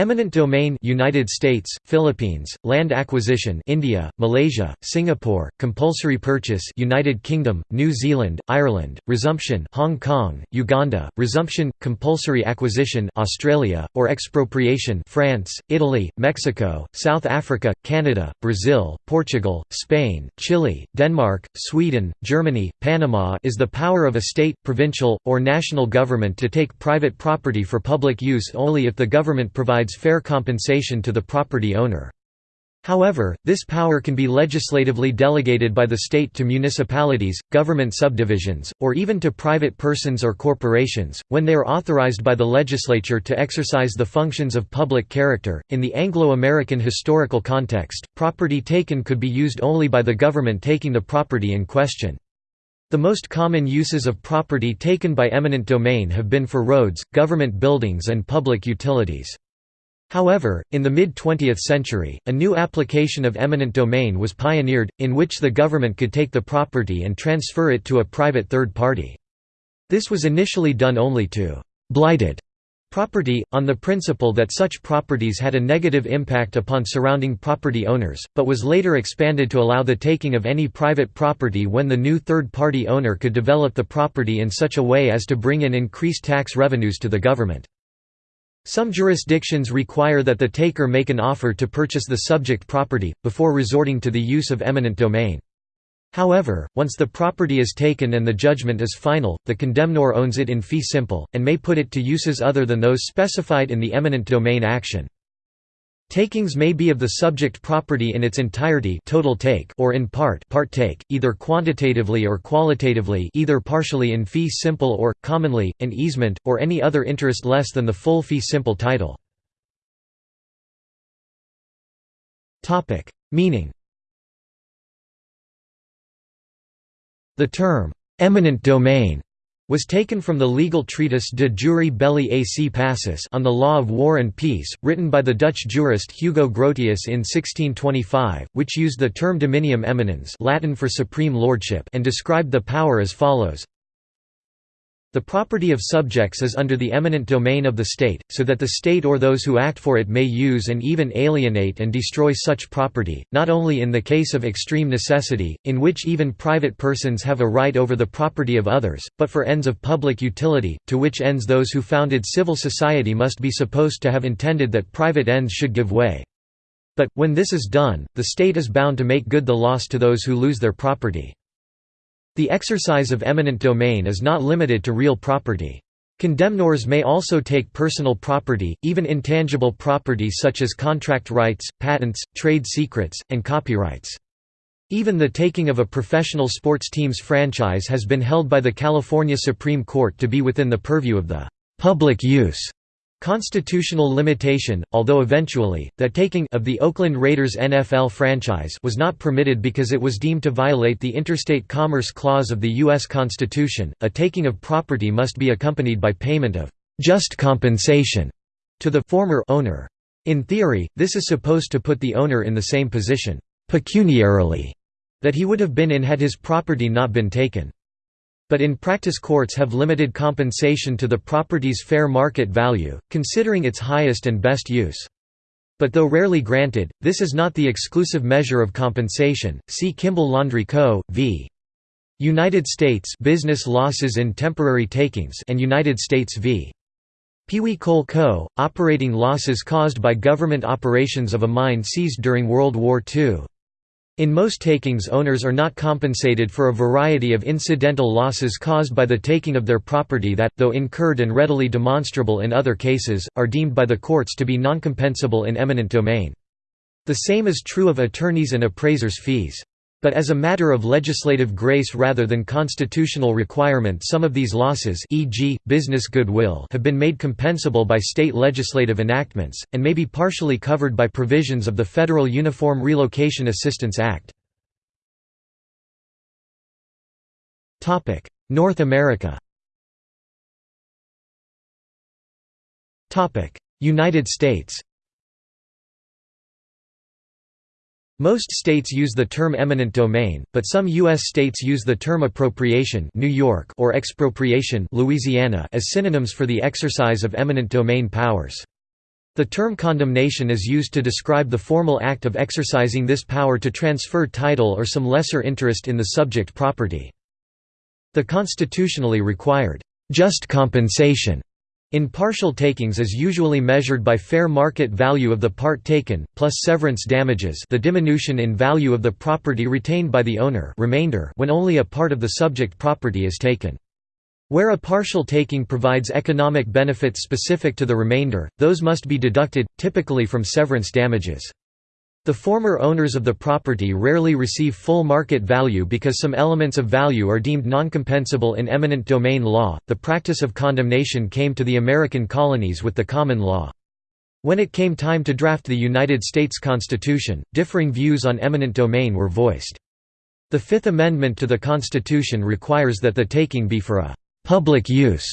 Eminent domain United States, Philippines, land acquisition India, Malaysia, Singapore, compulsory purchase United Kingdom, New Zealand, Ireland, resumption Hong Kong, Uganda, resumption, compulsory acquisition Australia, or expropriation France, Italy, Mexico, South Africa, Canada, Brazil, Portugal, Spain, Chile, Denmark, Sweden, Germany, Panama is the power of a state, provincial, or national government to take private property for public use only if the government provides provides fair compensation to the property owner. However, this power can be legislatively delegated by the state to municipalities, government subdivisions, or even to private persons or corporations, when they are authorized by the legislature to exercise the functions of public character. In the Anglo American historical context, property taken could be used only by the government taking the property in question. The most common uses of property taken by eminent domain have been for roads, government buildings, and public utilities. However, in the mid-20th century, a new application of eminent domain was pioneered, in which the government could take the property and transfer it to a private third party. This was initially done only to «blighted» property, on the principle that such properties had a negative impact upon surrounding property owners, but was later expanded to allow the taking of any private property when the new third-party owner could develop the property in such a way as to bring in increased tax revenues to the government. Some jurisdictions require that the taker make an offer to purchase the subject property, before resorting to the use of eminent domain. However, once the property is taken and the judgment is final, the condemnor owns it in fee simple, and may put it to uses other than those specified in the eminent domain action. Takings may be of the subject property in its entirety total take or in part part take, either quantitatively or qualitatively either partially in fee simple or, commonly, an easement, or any other interest less than the full fee simple title. Meaning The term, "'eminent domain' was taken from the legal treatise De jure belli ac pacis on the law of war and peace, written by the Dutch jurist Hugo Grotius in 1625, which used the term dominium eminens Latin for supreme lordship and described the power as follows the property of subjects is under the eminent domain of the state, so that the state or those who act for it may use and even alienate and destroy such property, not only in the case of extreme necessity, in which even private persons have a right over the property of others, but for ends of public utility, to which ends those who founded civil society must be supposed to have intended that private ends should give way. But, when this is done, the state is bound to make good the loss to those who lose their property. The exercise of eminent domain is not limited to real property. Condemnors may also take personal property, even intangible property such as contract rights, patents, trade secrets, and copyrights. Even the taking of a professional sports team's franchise has been held by the California Supreme Court to be within the purview of the public use Constitutional limitation, although eventually, the taking of the Oakland Raiders NFL franchise was not permitted because it was deemed to violate the Interstate Commerce Clause of the U.S. Constitution. A taking of property must be accompanied by payment of just compensation to the former owner. In theory, this is supposed to put the owner in the same position, pecuniarily, that he would have been in had his property not been taken but in practice courts have limited compensation to the property's fair market value, considering its highest and best use. But though rarely granted, this is not the exclusive measure of compensation. See Kimball Laundry Co. v. United States Business Losses in Temporary Takings and United States v. Pewee Coal Co., operating losses caused by government operations of a mine seized during World War II. In most takings owners are not compensated for a variety of incidental losses caused by the taking of their property that, though incurred and readily demonstrable in other cases, are deemed by the courts to be noncompensable in eminent domain. The same is true of attorneys' and appraisers' fees. But as a matter of legislative grace rather than constitutional requirement some of these losses e.g., business goodwill have been made compensable by state legislative enactments, and may be partially covered by provisions of the Federal Uniform Relocation Assistance Act. North America United States Most states use the term eminent domain, but some U.S. states use the term appropriation New York or expropriation Louisiana as synonyms for the exercise of eminent domain powers. The term condemnation is used to describe the formal act of exercising this power to transfer title or some lesser interest in the subject property. The constitutionally required just compensation in partial takings is usually measured by fair market value of the part taken, plus severance damages the diminution in value of the property retained by the owner remainder when only a part of the subject property is taken. Where a partial taking provides economic benefits specific to the remainder, those must be deducted, typically from severance damages. The former owners of the property rarely receive full market value because some elements of value are deemed non-compensable in eminent domain law. The practice of condemnation came to the American colonies with the common law. When it came time to draft the United States Constitution, differing views on eminent domain were voiced. The Fifth Amendment to the Constitution requires that the taking be for a public use,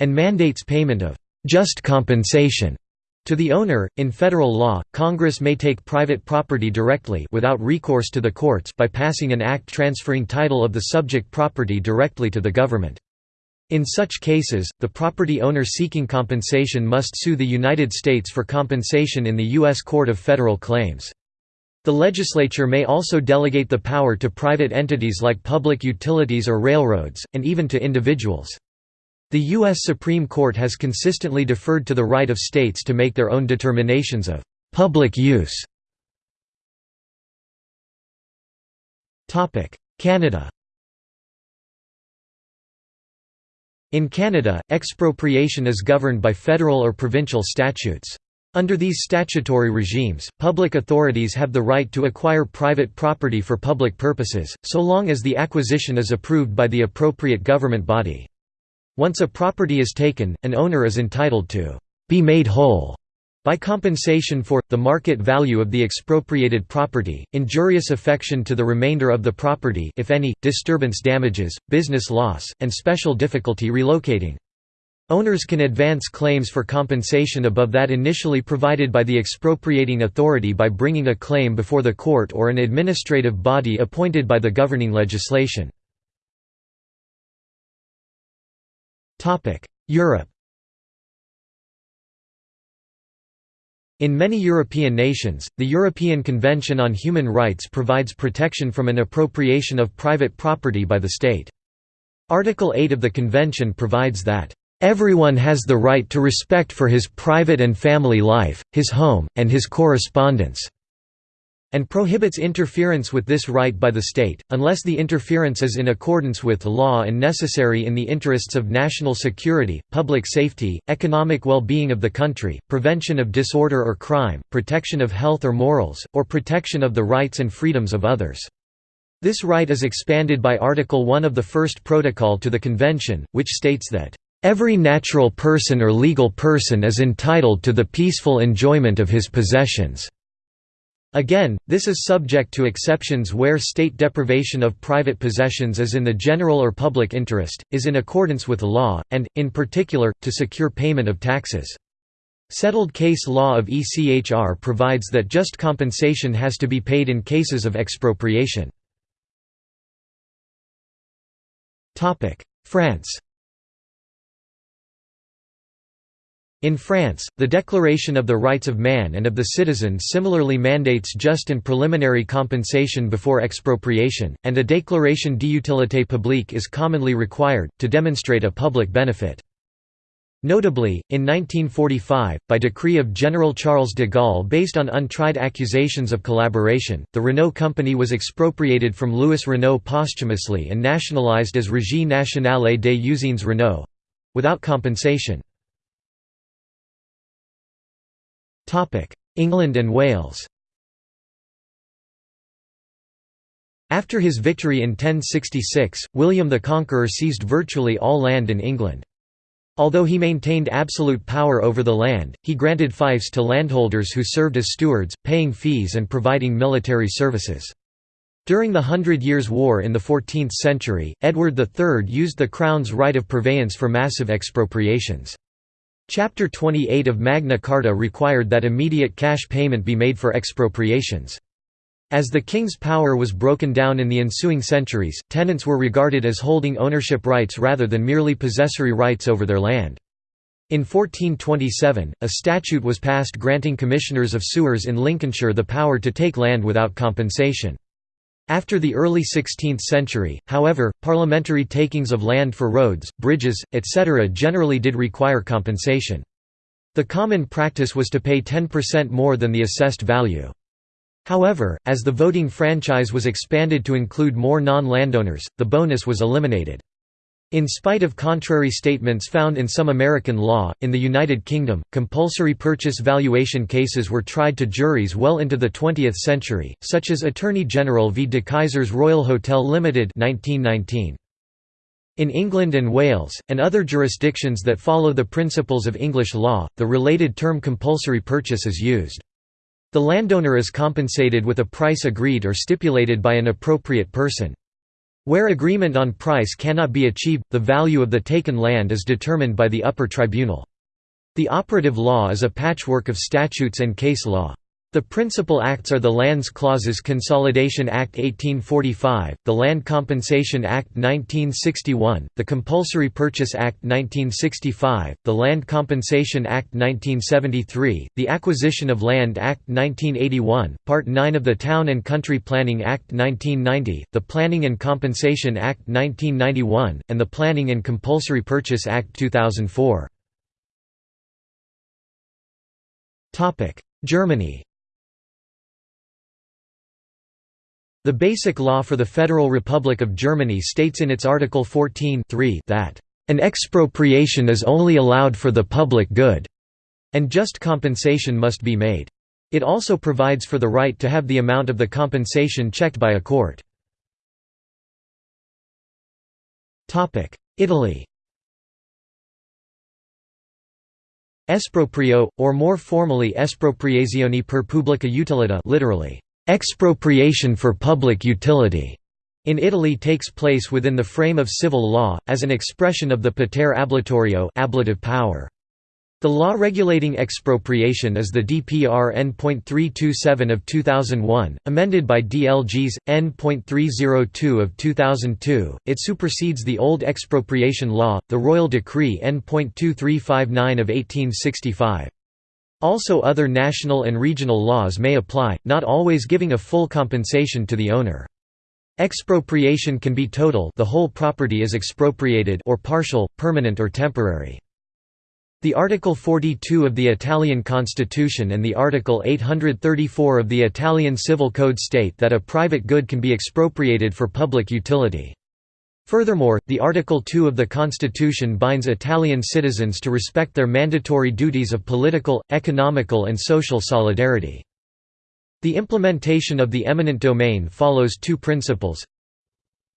and mandates payment of just compensation to the owner. In federal law, Congress may take private property directly without recourse to the courts by passing an act transferring title of the subject property directly to the government. In such cases, the property owner seeking compensation must sue the United States for compensation in the U.S. Court of Federal Claims. The legislature may also delegate the power to private entities like public utilities or railroads, and even to individuals. The U.S. Supreme Court has consistently deferred to the right of states to make their own determinations of public use. Canada In Canada, expropriation is governed by federal or provincial statutes. Under these statutory regimes, public authorities have the right to acquire private property for public purposes, so long as the acquisition is approved by the appropriate government body. Once a property is taken, an owner is entitled to be made whole by compensation for, the market value of the expropriated property, injurious affection to the remainder of the property if any, disturbance damages, business loss, and special difficulty relocating. Owners can advance claims for compensation above that initially provided by the expropriating authority by bringing a claim before the court or an administrative body appointed by the governing legislation. Europe In many European nations, the European Convention on Human Rights provides protection from an appropriation of private property by the state. Article 8 of the Convention provides that Everyone has the right to respect for his private and family life, his home, and his correspondence." And prohibits interference with this right by the state, unless the interference is in accordance with law and necessary in the interests of national security, public safety, economic well-being of the country, prevention of disorder or crime, protection of health or morals, or protection of the rights and freedoms of others. This right is expanded by Article 1 of the First Protocol to the Convention, which states that Every natural person or legal person is entitled to the peaceful enjoyment of his possessions." Again, this is subject to exceptions where state deprivation of private possessions is in the general or public interest, is in accordance with law, and, in particular, to secure payment of taxes. Settled case law of ECHR provides that just compensation has to be paid in cases of expropriation. France In France, the Declaration of the Rights of Man and of the Citizen similarly mandates just and preliminary compensation before expropriation, and a déclaration d'utilité publique is commonly required, to demonstrate a public benefit. Notably, in 1945, by decree of General Charles de Gaulle based on untried accusations of collaboration, the Renault company was expropriated from Louis Renault posthumously and nationalized as Régie nationale des usines Renault—without compensation. England and Wales After his victory in 1066, William the Conqueror seized virtually all land in England. Although he maintained absolute power over the land, he granted fiefs to landholders who served as stewards, paying fees and providing military services. During the Hundred Years' War in the 14th century, Edward III used the Crown's right of purveyance for massive expropriations. Chapter 28 of Magna Carta required that immediate cash payment be made for expropriations. As the king's power was broken down in the ensuing centuries, tenants were regarded as holding ownership rights rather than merely possessory rights over their land. In 1427, a statute was passed granting commissioners of sewers in Lincolnshire the power to take land without compensation. After the early 16th century, however, parliamentary takings of land for roads, bridges, etc. generally did require compensation. The common practice was to pay 10% more than the assessed value. However, as the voting franchise was expanded to include more non-landowners, the bonus was eliminated. In spite of contrary statements found in some American law, in the United Kingdom, compulsory purchase valuation cases were tried to juries well into the 20th century, such as Attorney General v de Keyser's Royal Hotel Limited 1919. In England and Wales, and other jurisdictions that follow the principles of English law, the related term compulsory purchase is used. The landowner is compensated with a price agreed or stipulated by an appropriate person. Where agreement on price cannot be achieved, the value of the taken land is determined by the upper tribunal. The operative law is a patchwork of statutes and case law. The principal acts are the Lands Clauses Consolidation Act 1845, the Land Compensation Act 1961, the Compulsory Purchase Act 1965, the Land Compensation Act 1973, the Acquisition of Land Act 1981, Part 9 of the Town and Country Planning Act 1990, the Planning and Compensation Act 1991, and the Planning and Compulsory Purchase Act 2004. Germany The Basic Law for the Federal Republic of Germany states in its Article 14 that, "...an expropriation is only allowed for the public good," and just compensation must be made. It also provides for the right to have the amount of the compensation checked by a court. Italy Esproprio, or more formally espropriazione per pubblica utilità literally, Expropriation for public utility in Italy takes place within the frame of civil law, as an expression of the potere ablatorio ablative power. The law regulating expropriation is the DPR N.327 of 2001, amended by DLGs N.302 of 2002. It supersedes the old expropriation law, the Royal Decree N.2359 of 1865. Also other national and regional laws may apply, not always giving a full compensation to the owner. Expropriation can be total the whole property is expropriated or partial, permanent or temporary. The Article 42 of the Italian Constitution and the Article 834 of the Italian Civil Code state that a private good can be expropriated for public utility. Furthermore, the Article 2 of the Constitution binds Italian citizens to respect their mandatory duties of political, economical and social solidarity. The implementation of the eminent domain follows two principles.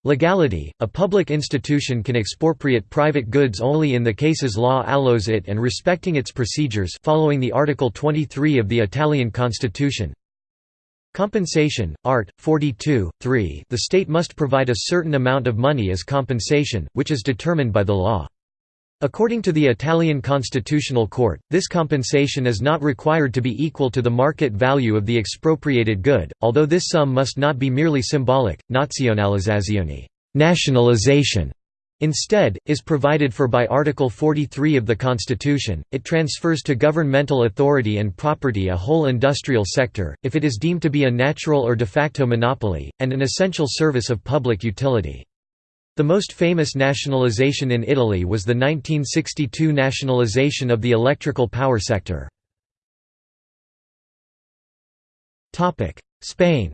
Legality – A public institution can expropriate private goods only in the cases law allows it and respecting its procedures following the Article 23 of the Italian Constitution. Compensation, Art. 42, 3 The state must provide a certain amount of money as compensation, which is determined by the law. According to the Italian Constitutional Court, this compensation is not required to be equal to the market value of the expropriated good, although this sum must not be merely symbolic. Nazionalizzazione nationalization Instead, is provided for by Article 43 of the Constitution, it transfers to governmental authority and property a whole industrial sector, if it is deemed to be a natural or de facto monopoly, and an essential service of public utility. The most famous nationalization in Italy was the 1962 nationalization of the electrical power sector. Spain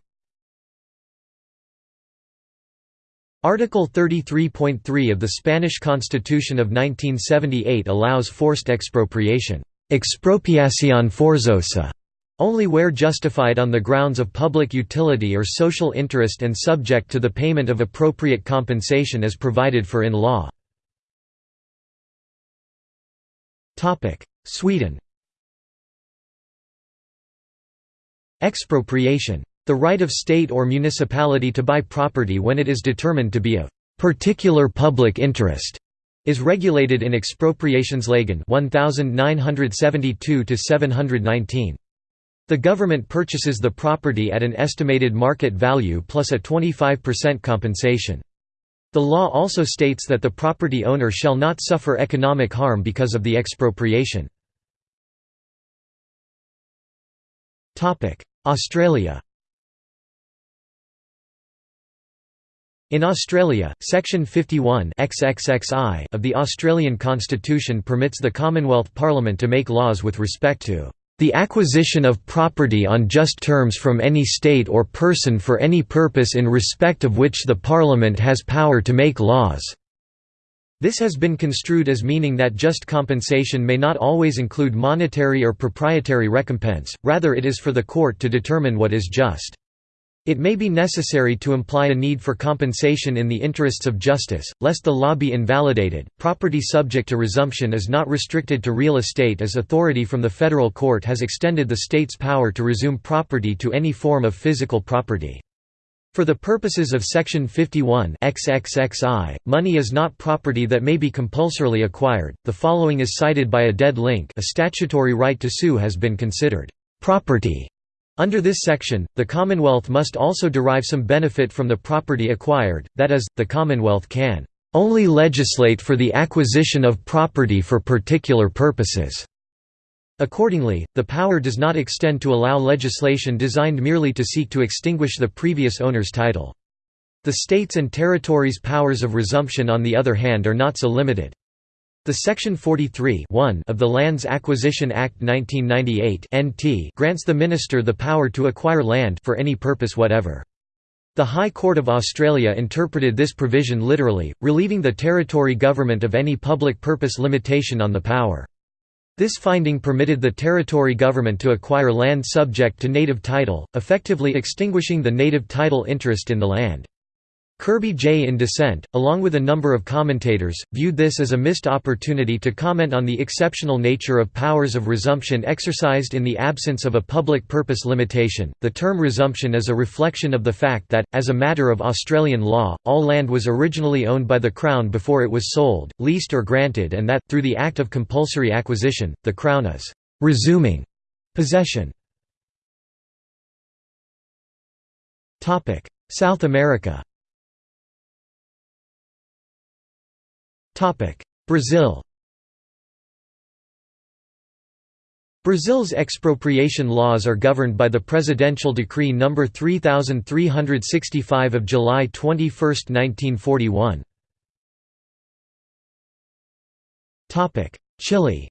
Article 33.3 of the Spanish Constitution of 1978 allows forced expropriation expropiación forzosa", only where justified on the grounds of public utility or social interest and subject to the payment of appropriate compensation as provided for in law. Sweden Expropriation the right of state or municipality to buy property when it is determined to be of particular public interest is regulated in Expropriationslagen 1972 719. The government purchases the property at an estimated market value plus a 25% compensation. The law also states that the property owner shall not suffer economic harm because of the expropriation. Australia In Australia, Section 51 XXXI of the Australian Constitution permits the Commonwealth Parliament to make laws with respect to the acquisition of property on just terms from any state or person for any purpose in respect of which the Parliament has power to make laws." This has been construed as meaning that just compensation may not always include monetary or proprietary recompense, rather it is for the court to determine what is just. It may be necessary to imply a need for compensation in the interests of justice, lest the law be invalidated. Property subject to resumption is not restricted to real estate as authority from the federal court has extended the state's power to resume property to any form of physical property. For the purposes of Section 51 XXXI, money is not property that may be compulsorily acquired. The following is cited by a dead link a statutory right to sue has been considered property under this section, the Commonwealth must also derive some benefit from the property acquired, that is, the Commonwealth can only legislate for the acquisition of property for particular purposes. Accordingly, the power does not extend to allow legislation designed merely to seek to extinguish the previous owner's title. The states and territories' powers of resumption on the other hand are not so limited. The Section 43 of the Lands Acquisition Act 1998 (NT) grants the minister the power to acquire land for any purpose whatever. The High Court of Australia interpreted this provision literally, relieving the territory government of any public purpose limitation on the power. This finding permitted the territory government to acquire land subject to native title, effectively extinguishing the native title interest in the land. Kirby J. in dissent, along with a number of commentators, viewed this as a missed opportunity to comment on the exceptional nature of powers of resumption exercised in the absence of a public purpose limitation. The term resumption is a reflection of the fact that, as a matter of Australian law, all land was originally owned by the Crown before it was sold, leased, or granted, and that, through the act of compulsory acquisition, the Crown is resuming possession. South America Brazil Brazil's expropriation laws are governed by the Presidential Decree No. 3365 of July 21, 1941. Chile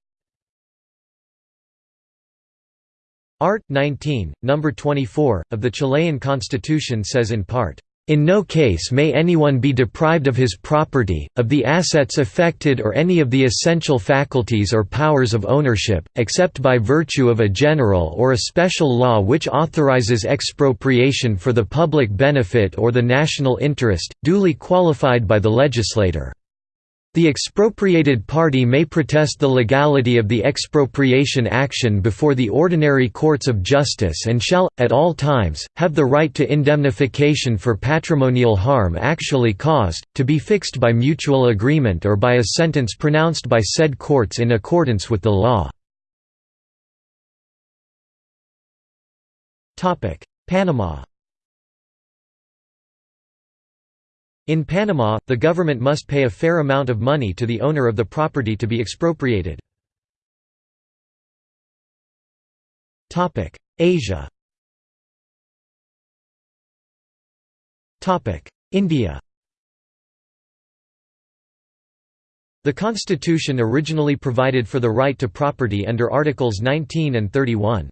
Art. 19, No. 24, of the Chilean constitution says in part, in no case may anyone be deprived of his property, of the assets affected or any of the essential faculties or powers of ownership, except by virtue of a general or a special law which authorizes expropriation for the public benefit or the national interest, duly qualified by the legislator. The expropriated party may protest the legality of the expropriation action before the ordinary courts of justice and shall, at all times, have the right to indemnification for patrimonial harm actually caused, to be fixed by mutual agreement or by a sentence pronounced by said courts in accordance with the law. Panama In Panama, the government must pay a fair amount of money to the owner of the property to be expropriated. Asia India The constitution originally provided for the right to property under Articles 19 and 31.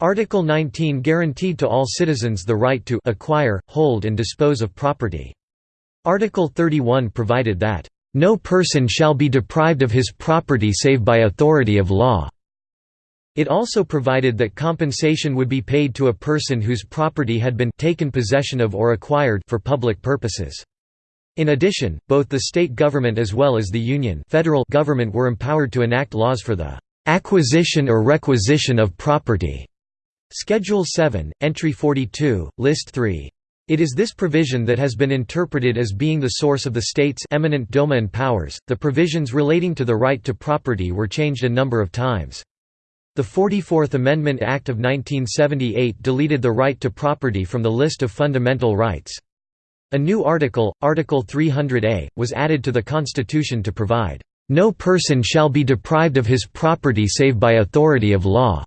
Article 19 guaranteed to all citizens the right to acquire, hold and dispose of property. Article 31 provided that, "...no person shall be deprived of his property save by authority of law." It also provided that compensation would be paid to a person whose property had been taken possession of or acquired for public purposes. In addition, both the state government as well as the union federal government were empowered to enact laws for the "...acquisition or requisition of property." Schedule 7, Entry 42, List 3. It is this provision that has been interpreted as being the source of the state's eminent domain powers. The provisions relating to the right to property were changed a number of times. The 44th Amendment Act of 1978 deleted the right to property from the list of fundamental rights. A new article, Article 300A, was added to the Constitution to provide, "...no person shall be deprived of his property save by authority of law."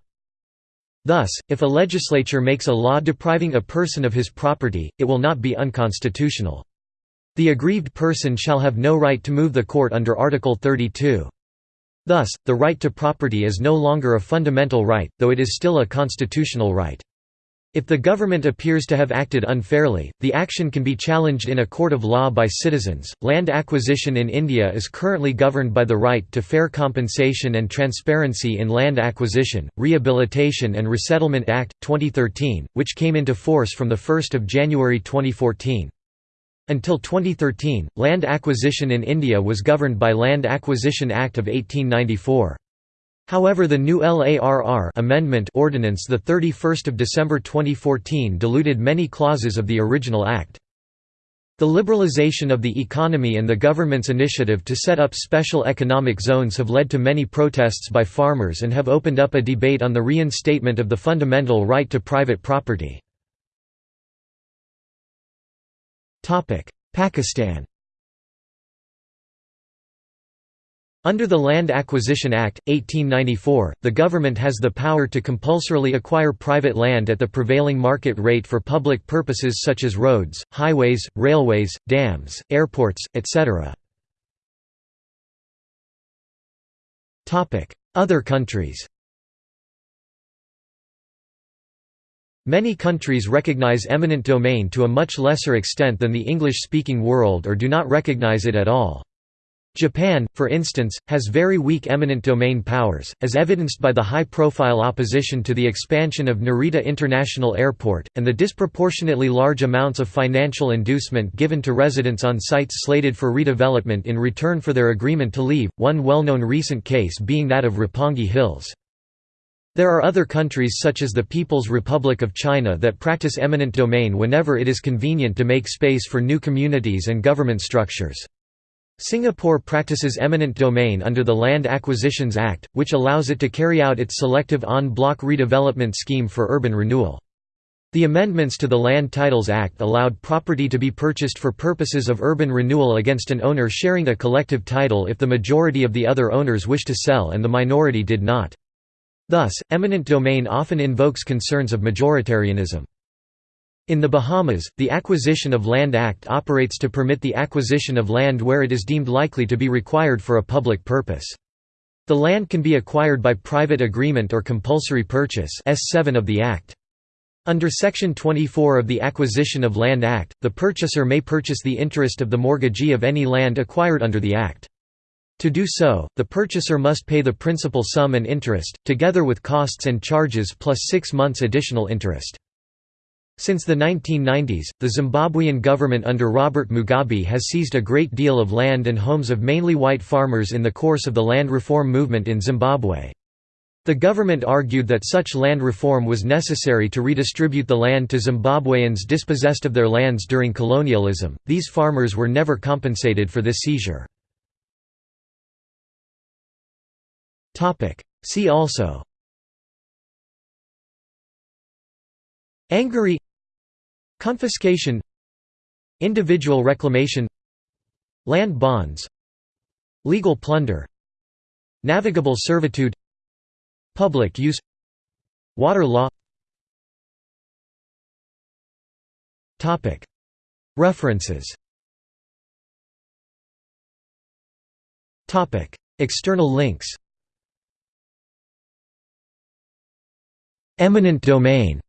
Thus, if a legislature makes a law depriving a person of his property, it will not be unconstitutional. The aggrieved person shall have no right to move the court under Article 32. Thus, the right to property is no longer a fundamental right, though it is still a constitutional right. If the government appears to have acted unfairly, the action can be challenged in a court of law by citizens. Land acquisition in India is currently governed by the Right to Fair Compensation and Transparency in Land Acquisition, Rehabilitation and Resettlement Act, 2013, which came into force from 1 January 2014. Until 2013, land acquisition in India was governed by Land Acquisition Act of 1894. However the new LARR amendment ordinance 31 December 2014 diluted many clauses of the original act. The liberalization of the economy and the government's initiative to set up special economic zones have led to many protests by farmers and have opened up a debate on the reinstatement of the fundamental right to private property. Pakistan Under the Land Acquisition Act, 1894, the government has the power to compulsorily acquire private land at the prevailing market rate for public purposes such as roads, highways, railways, dams, airports, etc. Other countries Many countries recognize eminent domain to a much lesser extent than the English-speaking world or do not recognize it at all. Japan, for instance, has very weak eminent domain powers, as evidenced by the high-profile opposition to the expansion of Narita International Airport, and the disproportionately large amounts of financial inducement given to residents on sites slated for redevelopment in return for their agreement to leave, one well-known recent case being that of Roppongi Hills. There are other countries such as the People's Republic of China that practice eminent domain whenever it is convenient to make space for new communities and government structures. Singapore practices eminent domain under the Land Acquisitions Act, which allows it to carry out its selective en-bloc redevelopment scheme for urban renewal. The amendments to the Land Titles Act allowed property to be purchased for purposes of urban renewal against an owner sharing a collective title if the majority of the other owners wished to sell and the minority did not. Thus, eminent domain often invokes concerns of majoritarianism. In the Bahamas, the Acquisition of Land Act operates to permit the acquisition of land where it is deemed likely to be required for a public purpose. The land can be acquired by private agreement or compulsory purchase S7 of the Act. Under Section 24 of the Acquisition of Land Act, the purchaser may purchase the interest of the mortgagee of any land acquired under the Act. To do so, the purchaser must pay the principal sum and interest, together with costs and charges plus six months additional interest. Since the 1990s, the Zimbabwean government under Robert Mugabe has seized a great deal of land and homes of mainly white farmers in the course of the land reform movement in Zimbabwe. The government argued that such land reform was necessary to redistribute the land to Zimbabweans dispossessed of their lands during colonialism. These farmers were never compensated for this seizure. Topic: See also Angary Confiscation Individual reclamation Land bonds Legal plunder Navigable servitude Public use Water law. References. External links. Eminent domain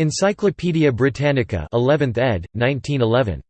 Encyclopædia Britannica 11th ed., 1911.